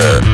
Uh.